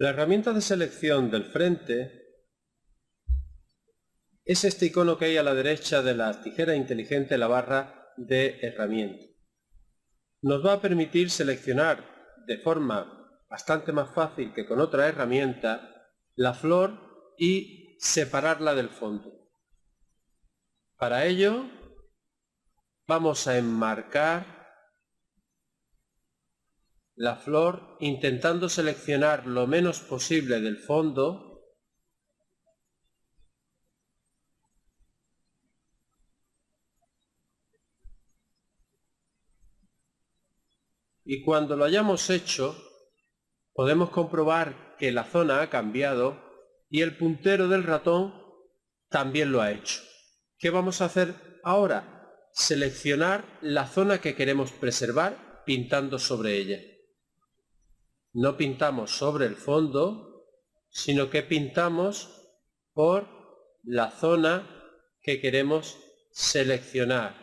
La herramienta de selección del frente es este icono que hay a la derecha de la tijera inteligente, la barra de herramienta. Nos va a permitir seleccionar de forma bastante más fácil que con otra herramienta la flor y separarla del fondo. Para ello vamos a enmarcar la flor intentando seleccionar lo menos posible del fondo y cuando lo hayamos hecho podemos comprobar que la zona ha cambiado y el puntero del ratón también lo ha hecho. ¿Qué vamos a hacer ahora? Seleccionar la zona que queremos preservar pintando sobre ella no pintamos sobre el fondo, sino que pintamos por la zona que queremos seleccionar.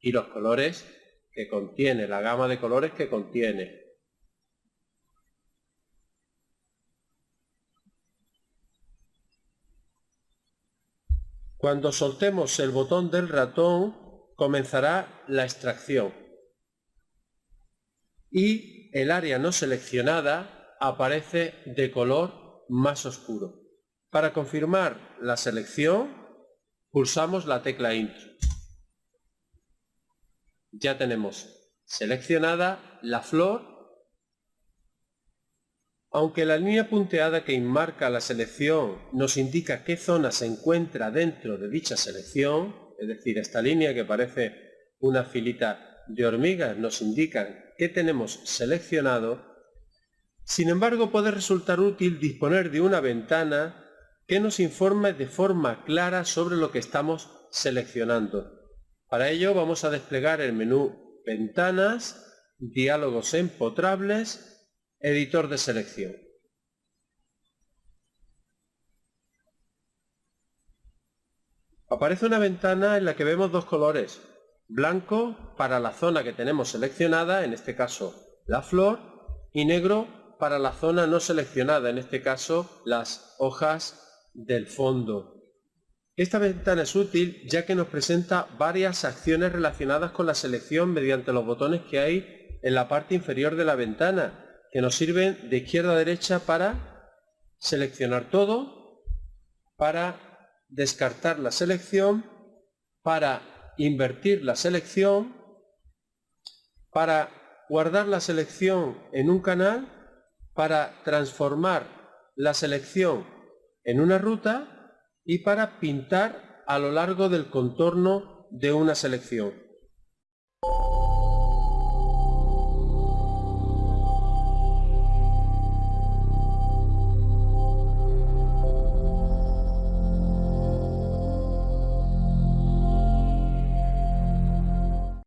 Y los colores que contiene, la gama de colores que contiene. Cuando soltemos el botón del ratón, comenzará la extracción y el área no seleccionada aparece de color más oscuro. Para confirmar la selección, pulsamos la tecla Intro. Ya tenemos seleccionada la flor, aunque la línea punteada que enmarca la selección nos indica qué zona se encuentra dentro de dicha selección, es decir, esta línea que parece una filita de hormigas nos indica que tenemos seleccionado, sin embargo puede resultar útil disponer de una ventana que nos informe de forma clara sobre lo que estamos seleccionando. Para ello vamos a desplegar el menú Ventanas, Diálogos empotrables, Editor de selección. Aparece una ventana en la que vemos dos colores, blanco para la zona que tenemos seleccionada, en este caso la flor, y negro para la zona no seleccionada, en este caso las hojas del fondo. Esta ventana es útil ya que nos presenta varias acciones relacionadas con la selección mediante los botones que hay en la parte inferior de la ventana, que nos sirven de izquierda a derecha para seleccionar todo, para descartar la selección, para invertir la selección, para guardar la selección en un canal, para transformar la selección en una ruta y para pintar a lo largo del contorno de una selección.